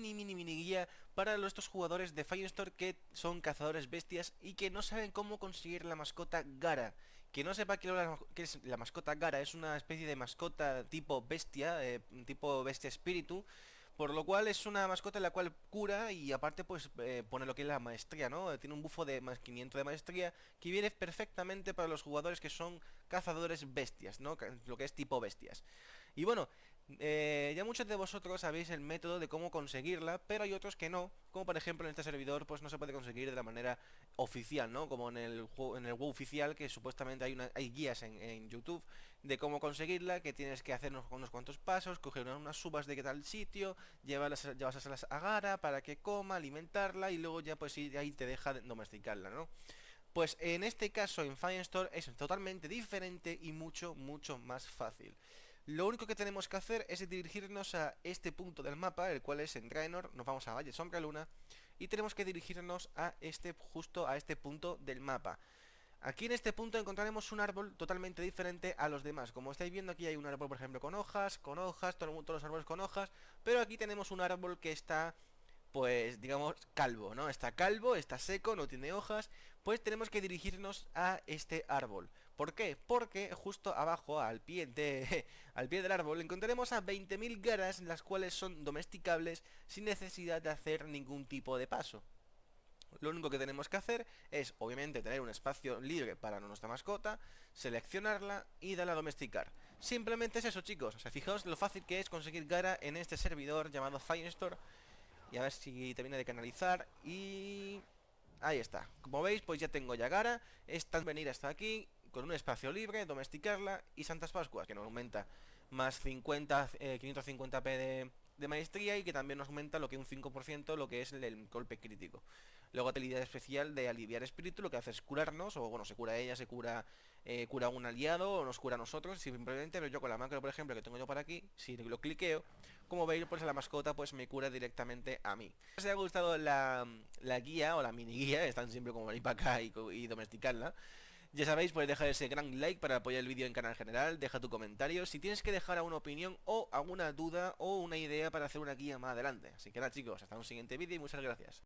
mini, mini, mini guía para estos jugadores de Firestore que son cazadores bestias y que no saben cómo conseguir la mascota Gara. Que no sepa que, es la mascota Gara, es una especie de mascota tipo bestia, eh, tipo bestia espíritu, por lo cual es una mascota en la cual cura y aparte pues eh, pone lo que es la maestría, ¿no? Tiene un bufo de más 500 de maestría que viene perfectamente para los jugadores que son cazadores bestias, ¿no? Lo que es tipo bestias. Y bueno, eh, ya muchos de vosotros sabéis el método de cómo conseguirla, pero hay otros que no, como por ejemplo en este servidor pues no se puede conseguir de la manera oficial, ¿no? Como en el juego, en el oficial que supuestamente hay, guías en, YouTube de cómo conseguirla, que tienes que hacer unos, cuantos pasos, coger unas subas de qué tal sitio, llevarlas, llevarlas a Gara para que coma, alimentarla y luego ya pues ahí te deja domesticarla, ¿no? Pues en este caso en Firestore es totalmente diferente y mucho, mucho más fácil. Lo único que tenemos que hacer es dirigirnos a este punto del mapa, el cual es en Draenor, nos vamos a Valle Sombra Luna, y tenemos que dirigirnos a este, justo a este punto del mapa. Aquí en este punto encontraremos un árbol totalmente diferente a los demás. Como estáis viendo aquí hay un árbol, por ejemplo, con hojas, con hojas, todos los árboles con hojas, pero aquí tenemos un árbol que está pues digamos calvo, ¿no? Está calvo, está seco, no tiene hojas, pues tenemos que dirigirnos a este árbol. ¿Por qué? Porque justo abajo, al pie, de, al pie del árbol, encontraremos a 20.000 garas, las cuales son domesticables sin necesidad de hacer ningún tipo de paso. Lo único que tenemos que hacer es, obviamente, tener un espacio libre para nuestra mascota, seleccionarla y darle a domesticar. Simplemente es eso, chicos. O sea, fijaos lo fácil que es conseguir Gara en este servidor llamado Firestore y a ver si termina de canalizar Y... Ahí está, como veis pues ya tengo Yagara Esta venir hasta aquí con un espacio libre, domesticarla y Santas Pascuas que nos aumenta más 50, 550p de, maestría y que también nos aumenta lo que un 5% lo que es el, golpe crítico. Luego habilidad especial de aliviar espíritu, lo que hace es curarnos, o bueno, se cura ella, se cura eh, cura un aliado, o nos cura a nosotros, simplemente pero yo con la macro, por ejemplo, que tengo yo para aquí, si lo cliqueo, como veis, pues la mascota pues me cura directamente a mí. Si os ha gustado la, guía, o la mini guía, están siempre como venir para acá y domesticarla, ya sabéis, puedes dejar ese gran like para apoyar el vídeo en canal general, deja tu comentario, si tienes que dejar alguna opinión o alguna duda o una idea para hacer una guía más adelante. Así que nada chicos, hasta un siguiente vídeo y muchas gracias.